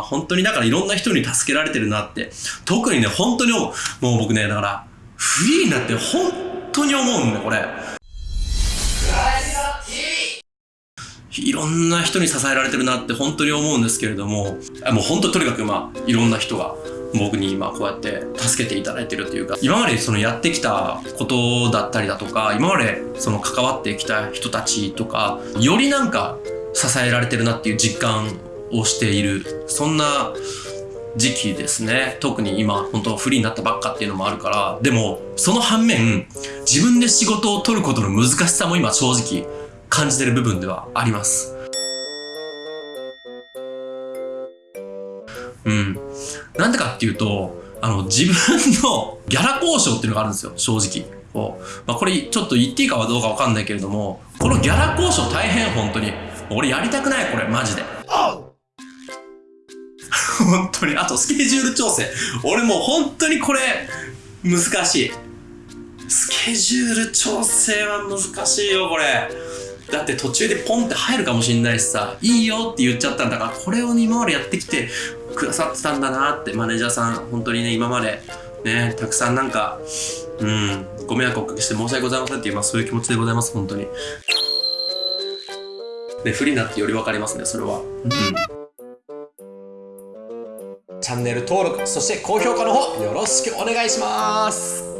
本当にだからいろんな人に助けられてるなって、特にね、本当に。もう僕ね、だから、フリーになって本当に思うんだ、これ。いろんな人に支えられてるなって本当に思うんですけれども、もう本当とにかくまあ、いろんな人が僕に今こうやって助けていただいてるというか、今までそのやってきたことだったりだとか、今までその関わってきた人たちとか、よりなんか支えられてるなっていう実感をしている、そんな時期ですね。特に今、本当フリーになったばっかっていうのもあるから、でも、その反面、自分で仕事を取ることの難しさも今正直感じてる部分ではあります。うん。なんでかっていうと、あの、自分の ギャラ交渉っていうのがあるんですよ、正直。こうまあ、これちょっと言っていいかどうかわかんないけれども、このギャラ交渉大変、本当に。俺やりたくない、これ、マジで。本当に。あと、スケジュール調整。俺もう本当にこれ、難しい。スケジュール調整は難しいよ、これ。だって途中でポンって入るかもしんないしさ、いいよって言っちゃったんだから、これを今までやってきてくださってたんだなって、マネージャーさん、本当にね、今まで、ね、たくさんなんか、うん、ご迷惑をおかけして申し訳ございませんっていう、まあそういう気持ちでございます、本当に。ね、不利になってより分かりますね、それは。うん。チャンネル登録、そして高評価の方よろしくお願いします。